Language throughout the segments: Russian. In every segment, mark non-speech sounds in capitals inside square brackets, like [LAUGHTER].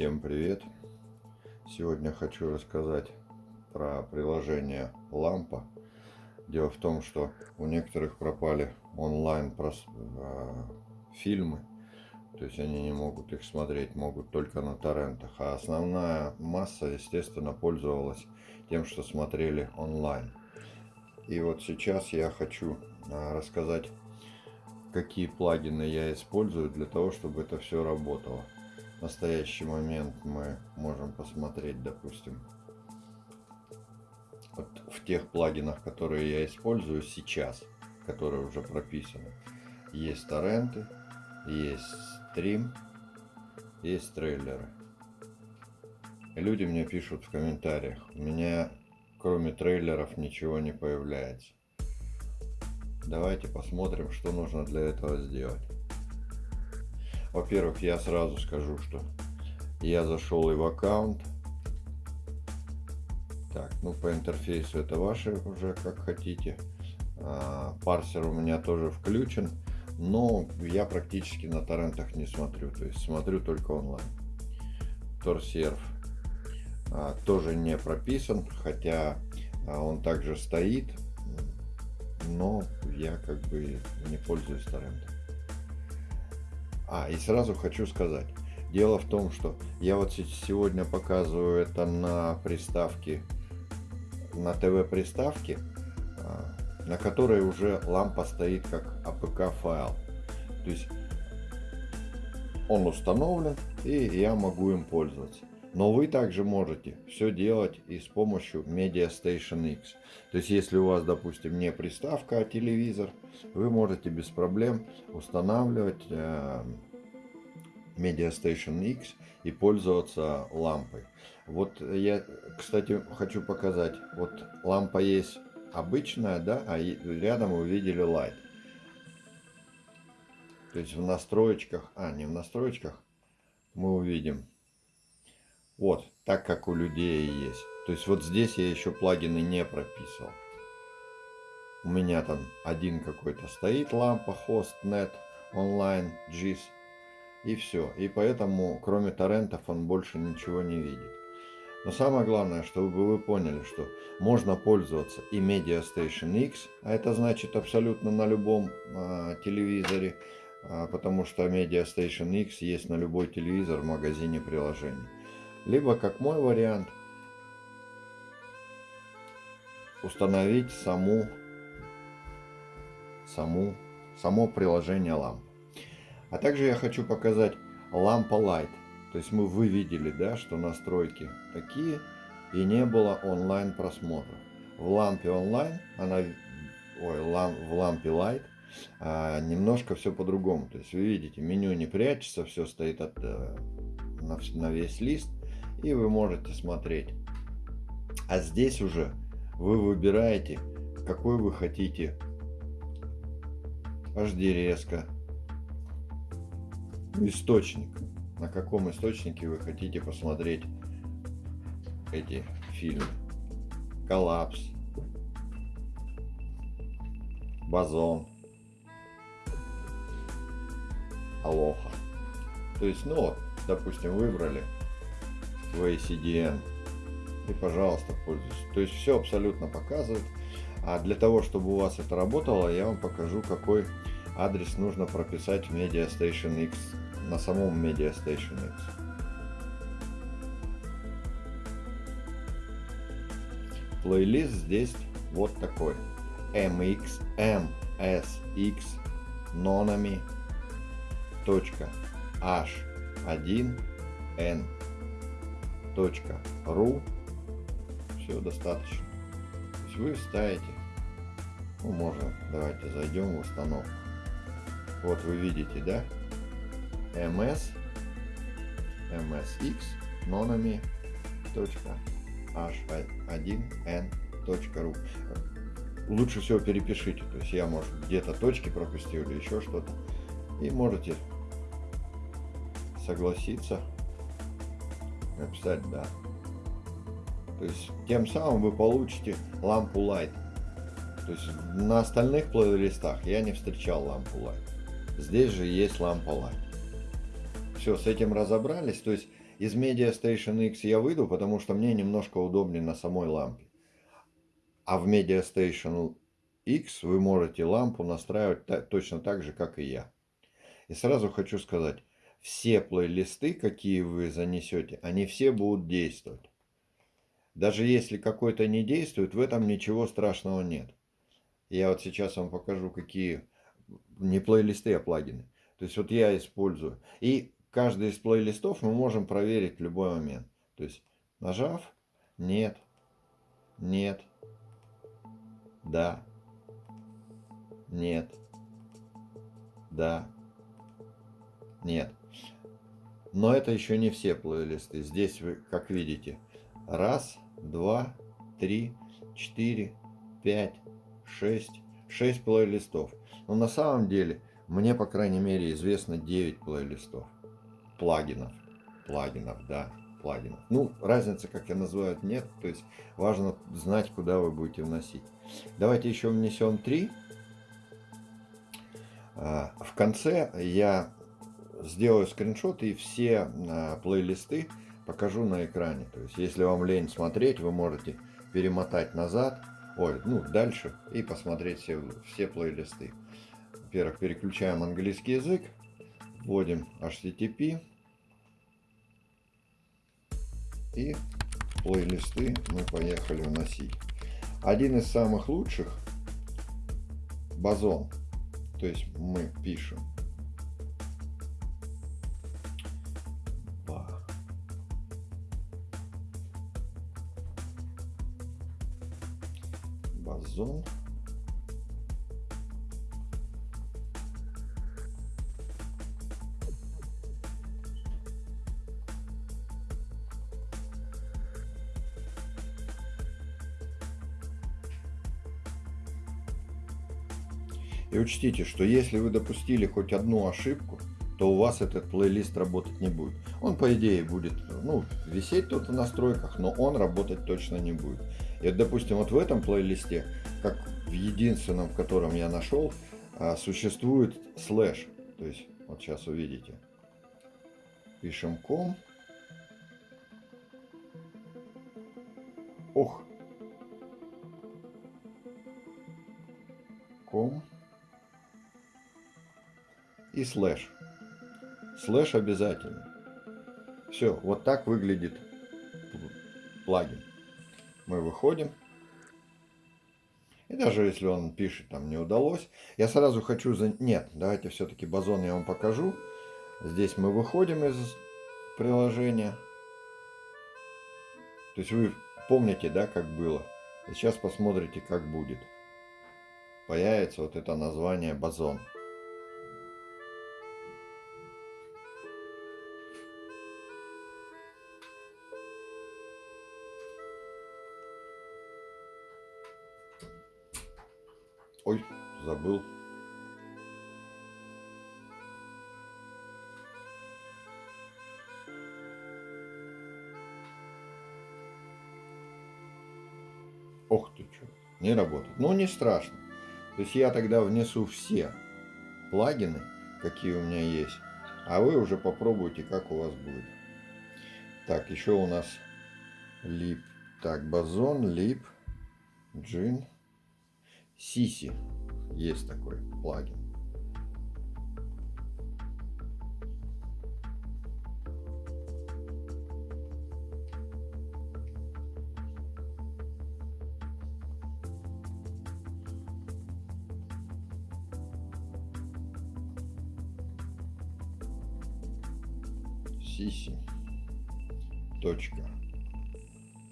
Всем привет! Сегодня хочу рассказать про приложение Лампа. Дело в том, что у некоторых пропали онлайн э, фильмы, то есть они не могут их смотреть, могут только на торрентах. А основная масса, естественно, пользовалась тем, что смотрели онлайн. И вот сейчас я хочу э, рассказать, какие плагины я использую для того, чтобы это все работало в настоящий момент мы можем посмотреть, допустим, вот в тех плагинах, которые я использую сейчас, которые уже прописаны. Есть торренты, есть стрим, есть трейлеры. И люди мне пишут в комментариях, у меня кроме трейлеров ничего не появляется. Давайте посмотрим, что нужно для этого сделать. Во-первых, я сразу скажу, что я зашел и в аккаунт. Так, ну по интерфейсу это ваши уже как хотите. А, парсер у меня тоже включен, но я практически на торрентах не смотрю, то есть смотрю только онлайн. Торсерв а, тоже не прописан, хотя а, он также стоит, но я как бы не пользуюсь торрентом. А, и сразу хочу сказать. Дело в том, что я вот сегодня показываю это на приставке, на ТВ-приставке, а, на которой уже лампа стоит как APK файл. То есть он установлен, и я могу им пользоваться. Но вы также можете все делать и с помощью Media Station X. То есть, если у вас, допустим, не приставка, а телевизор, вы можете без проблем устанавливать э, Media Station X и пользоваться лампой. Вот я, кстати, хочу показать. Вот лампа есть обычная, да, а рядом вы видели Light. То есть в настроечках, а не в настроечках, мы увидим вот, так как у людей есть. То есть вот здесь я еще плагины не прописывал. У меня там один какой-то стоит лампа, хост, нет, онлайн, GIS и все. И поэтому, кроме торрентов, он больше ничего не видит. Но самое главное, чтобы вы поняли, что можно пользоваться и Media Station X, а это значит абсолютно на любом э, телевизоре, э, потому что Media Station X есть на любой телевизор в магазине приложений. Либо, как мой вариант, установить саму, саму, само приложение ламп. А также я хочу показать лампа Light. То есть мы вы видели, да, что настройки такие и не было онлайн просмотров. В лампе онлайн, она, ой, лам, в лампе Light а, немножко все по-другому. То есть вы видите, меню не прячется, все стоит от, э, на, на весь лист и вы можете смотреть. А здесь уже вы выбираете, какой вы хотите HD резко, источник, на каком источнике вы хотите посмотреть эти фильмы. Коллапс, Базон, Алоха. То есть, ну, допустим, выбрали в ACDN. И, пожалуйста, пользуйтесь. То есть все абсолютно показывает. А для того, чтобы у вас это работало, я вам покажу, какой адрес нужно прописать в Media Station X, на самом Media Station X. Плейлист здесь вот такой. mx msx nonami h1n .ru все достаточно. То есть вы ставите, ну можно, давайте зайдем в установку. Вот вы видите, да? ms msx nonami h1n.ru Лучше всего перепишите, то есть я, может, где-то точки пропустил или еще что-то. И можете согласиться написать «да». То есть тем самым вы получите лампу Light. То есть на остальных плейлистах я не встречал лампу Light. Здесь же есть лампа Light. Все, с этим разобрались. То есть Из Media Station X я выйду, потому что мне немножко удобнее на самой лампе. А в Media Station X вы можете лампу настраивать точно так же, как и я. И сразу хочу сказать, все плейлисты, какие вы занесете, они все будут действовать. Даже если какой-то не действует, в этом ничего страшного нет. Я вот сейчас вам покажу, какие не плейлисты, а плагины. То есть вот я использую. И каждый из плейлистов мы можем проверить в любой момент. То есть нажав, нет, нет, да, нет, да, нет. Но это еще не все плейлисты. Здесь вы, как видите, раз, два, три, четыре, пять, шесть, шесть плейлистов. Но на самом деле, мне, по крайней мере, известно 9 плейлистов. Плагинов. Плагинов, да, плагинов. Ну, разницы, как я называю, нет. То есть, важно знать, куда вы будете вносить. Давайте еще внесем 3. А, в конце я сделаю скриншот и все а, плейлисты покажу на экране. То есть, если вам лень смотреть, вы можете перемотать назад, ой, ну, дальше и посмотреть все, все плейлисты. Во-первых, переключаем английский язык, вводим HTTP и плейлисты мы поехали вносить. Один из самых лучших базон. То есть мы пишем зон. И учтите, что если вы допустили хоть одну ошибку, то у вас этот плейлист работать не будет. Он, по идее, будет ну, висеть тут в настройках, но он работать точно не будет. И, допустим, вот в этом плейлисте, как в единственном, в котором я нашел, а, существует слэш. То есть, вот сейчас увидите. Пишем com. Ох. Com. И слэш. Слэш обязательно. Все, вот так выглядит плагин мы выходим. Даже если он пишет, там не удалось, я сразу хочу... За... Нет, давайте все-таки базон я вам покажу. Здесь мы выходим из приложения. То есть вы помните, да, как было. И сейчас посмотрите, как будет. Появится вот это название базон. Забыл. Ох ты что, не работает. Ну, не страшно. То есть я тогда внесу все плагины, какие у меня есть, а вы уже попробуйте, как у вас будет. Так, еще у нас лип. Так, базон, лип, джин. Сиси есть такой плагин. Сиси. Точка.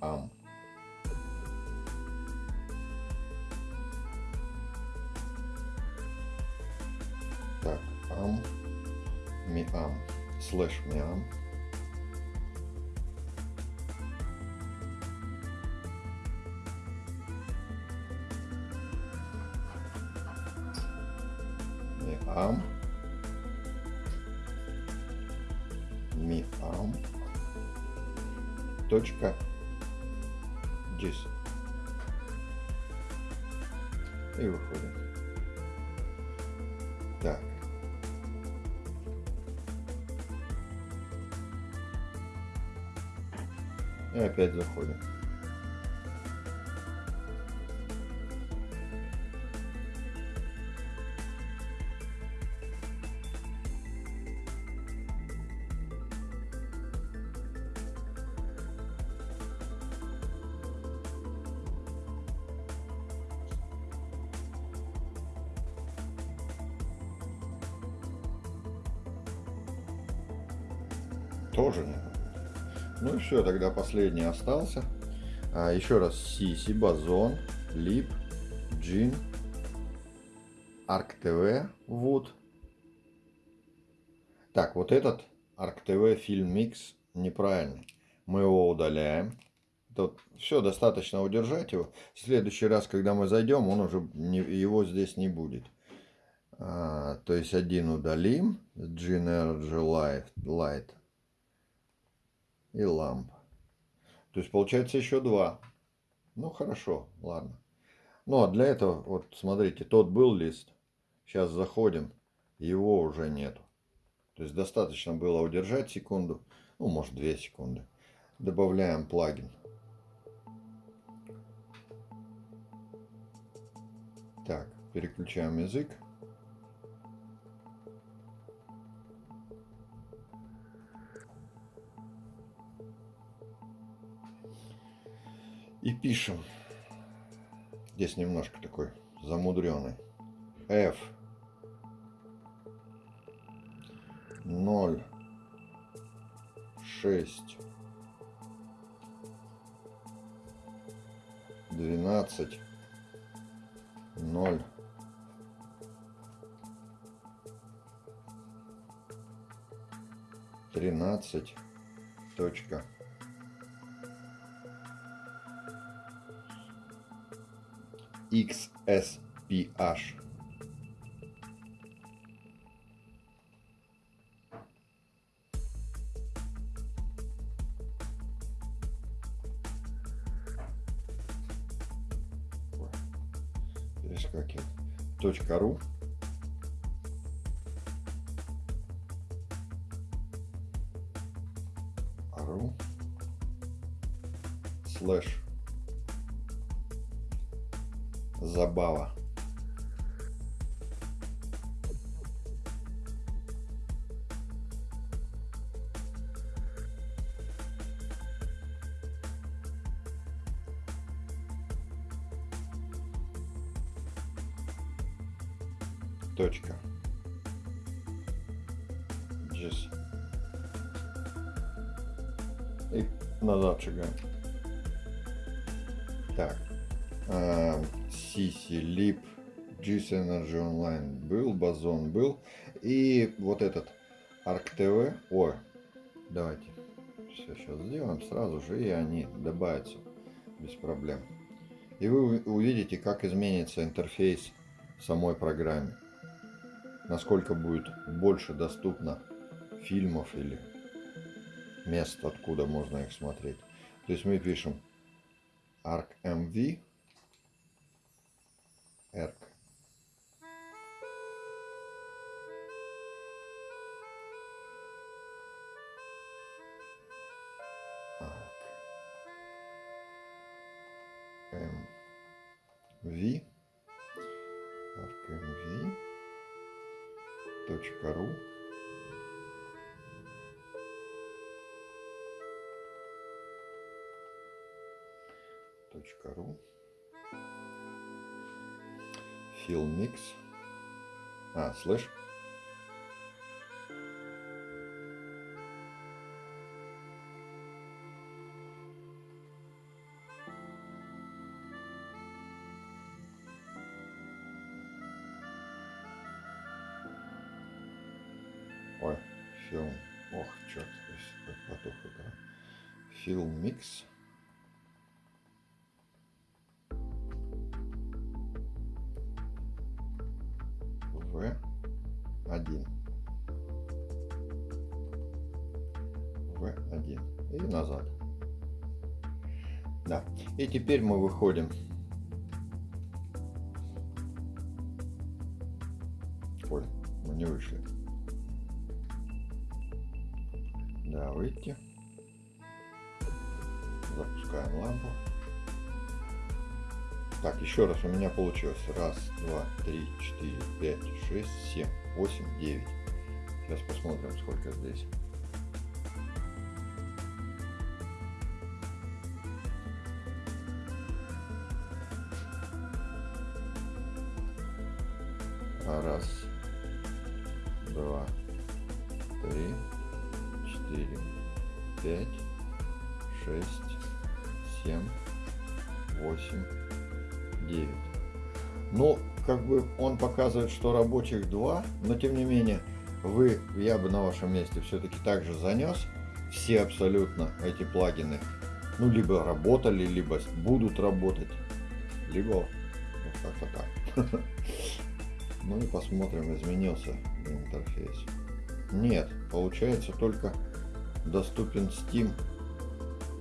Ам. Am miam slash miam miam miam точка gis и выходим И опять заходим. Тоже не Ну и все, тогда последний остался. А, еще раз Сиси, Базон, Лип, Джин, Арк ТВ, Вуд. Так, вот этот Арк ТВ фильм Микс неправильный. Мы его удаляем. Тут все, достаточно удержать его. В следующий раз, когда мы зайдем, он уже не, его здесь не будет. А, то есть один удалим. Gin Energy Light, Light и ламп. То есть получается еще два. Ну хорошо, ладно. Ну а для этого, вот смотрите, тот был лист. Сейчас заходим, его уже нету. То есть достаточно было удержать секунду, ну может две секунды. Добавляем плагин. Так, переключаем язык. И пишем. Здесь немножко такой замудренный. F 0 6 12 0 13 точка XSPH. Точка ру забава. Точка. Здесь. И назад шагаем. Лип, GS Energy Online был, Базон был. И вот этот ТВ. Ой, давайте все сейчас сделаем сразу же, и они добавятся без проблем. И вы увидите, как изменится интерфейс самой программе. Насколько будет больше доступно фильмов или мест, откуда можно их смотреть. То есть мы пишем ArcMV Эрк. МВ аркмв точка ру. Точка ру Fill Mix. А, слышь? Ой, фильм. Ох, черт, потух игра. Film Mix. Да. И теперь мы выходим. Ой, мы не вышли. Да, выйти. Запускаем лампу. Так, еще раз у меня получилось. Раз, два, три, четыре, пять, шесть, семь, восемь, девять. Сейчас посмотрим, сколько здесь. Раз, два, три, четыре, пять, шесть, семь, восемь, девять. Ну, как бы он показывает, что рабочих два, но тем не менее, вы, я бы на вашем месте все-таки также занес все абсолютно эти плагины. Ну, либо работали, либо будут работать, либо вот как-то так. [LAUGHS] Ну и посмотрим, изменился интерфейс. Нет, получается только доступен Steam.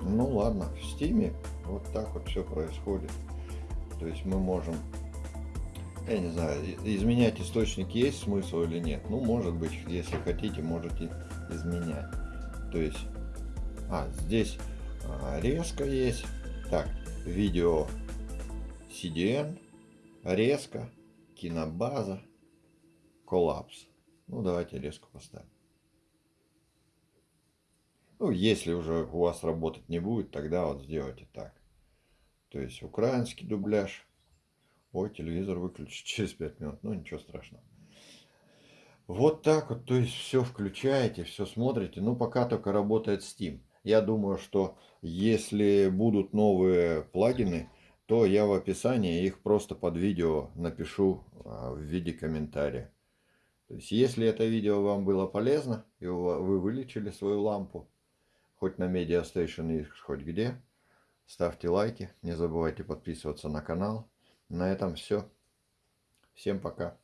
Ну ладно, в Steam вот так вот все происходит. То есть мы можем, я не знаю, изменять источник есть смысл или нет. Ну, может быть, если хотите, можете изменять. То есть, а, здесь а, резко есть. Так, видео CDN, резко, кинобаза, коллапс. Ну, давайте резко поставим. Ну, если уже у вас работать не будет, тогда вот сделайте так. То есть украинский дубляж. Ой, телевизор выключить [LAUGHS] через 5 минут. Ну, ничего страшного. Вот так вот, то есть все включаете, все смотрите. Ну, пока только работает Steam. Я думаю, что если будут новые плагины, то я в описании их просто под видео напишу а, в виде комментария. То есть, если это видео вам было полезно, и вы вылечили свою лампу, хоть на Media Station, хоть где, ставьте лайки, не забывайте подписываться на канал. На этом все. Всем пока.